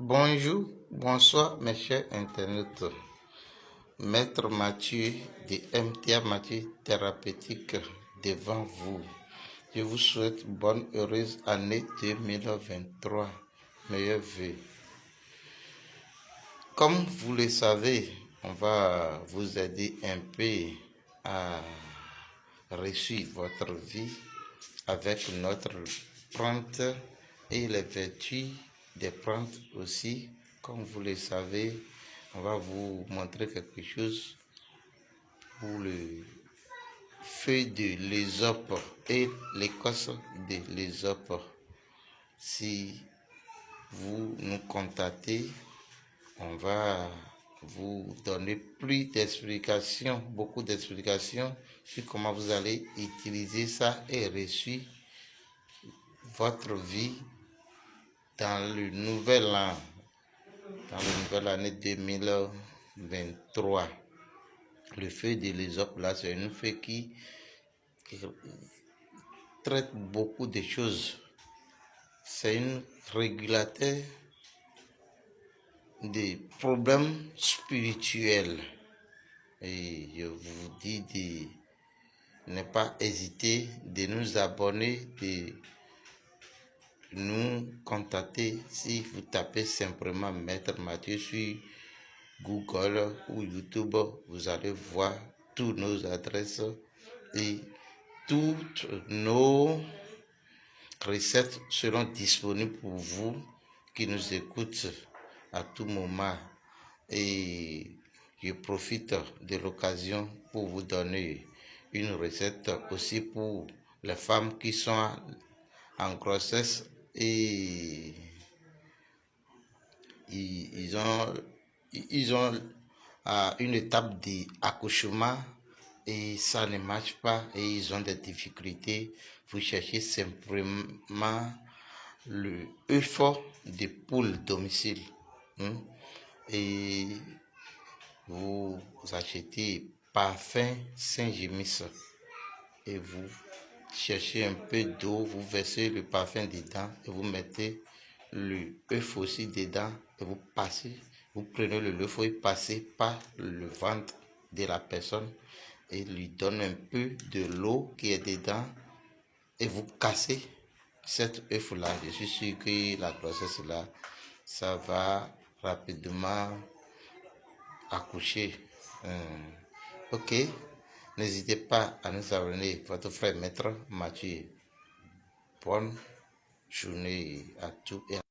Bonjour, bonsoir mes chers internautes. Maître Mathieu de MTA Mathieu Thérapeutique devant vous. Je vous souhaite bonne heureuse année 2023. Meilleurs vœux. Comme vous le savez, on va vous aider un peu à réussir votre vie avec notre plante et les vertus des plantes aussi. Comme vous le savez, on va vous montrer quelque chose pour le feu de l'ésope et l'écosse de l'ésope. Si vous nous contactez, on va vous donner plus d'explications, beaucoup d'explications sur comment vous allez utiliser ça et réussir votre vie dans le nouvel an, dans la nouvelle année 2023. Le feu de l'ésope, là, c'est une feu qui, traite beaucoup de choses. C'est un régulateur des problèmes spirituels. Et je vous dis de ne pas hésiter de nous abonner, de nous contacter si vous tapez simplement Maître Mathieu sur Google ou YouTube. Vous allez voir toutes nos adresses et toutes nos recettes seront disponibles pour vous qui nous écoutent à tout moment. Et je profite de l'occasion pour vous donner une recette aussi pour les femmes qui sont en grossesse et ils ont, ils ont une étape d'accouchement et ça ne marche pas et ils ont des difficultés. Vous cherchez simplement le effort de poule domicile hein, et vous achetez parfum Saint-Gémis et vous cherchez un peu d'eau, vous versez le parfum dedans et vous mettez le aussi dedans et vous passez, vous prenez le œuf et passez par le ventre de la personne et lui donne un peu de l'eau qui est dedans et vous cassez cet œuf là. Je suis sûr que la grossesse là, ça va rapidement accoucher. Hum. Ok. N'hésitez pas à nous abonner, votre frère maître Mathieu. Bonne journée à tous et à